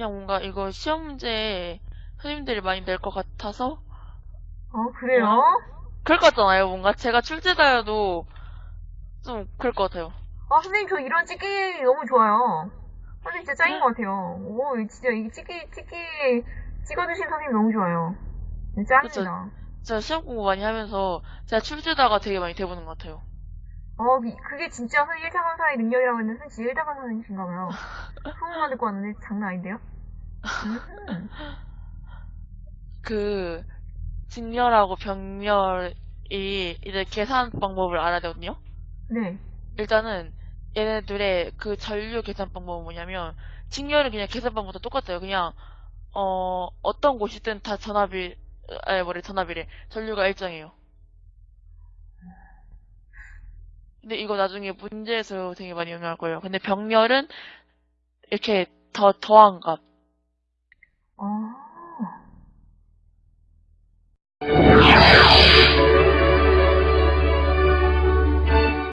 그냥 뭔가 이거 시험 문제 선생님들이 많이 낼 것 같아서 어, 그래요? 그럴 것 같잖아요. 뭔가 제가 출제자여도 좀 그럴 것 같아요. 아, 선생님, 저 이런 찍기 너무 좋아요. 선생님 진짜 짱인 것 같아요. 오, 이 진짜 이 찍기, 찍기 찍어주신 선생님 너무 좋아요. 네, 짱이다. 제가 시험 공부 많이 하면서 제가 출제자가 되게 많이 돼보는 것 같아요. 어, 이- 그게 진짜 선생님 1차 강사의 능력이라고 했는데, 진짜 1차 강사님이신가 봐요. 소문만 듣고 왔는데 장난 아닌데요? 음. 그 직렬하고 병렬이 이제 계산 방법을 알아야 되거든요. 네. 일단은 얘네들의 그 전류 계산 방법은 뭐냐면 직렬은 그냥 계산 방법도 똑같아요. 그냥 어 어떤 곳이든 다 전압이 아니 뭐래 전압이래 전류가 일정해요. 근데 이거 나중에 문제에서 되게 많이 영향할 거예요. 근데 병렬은 이렇게 더 더한 값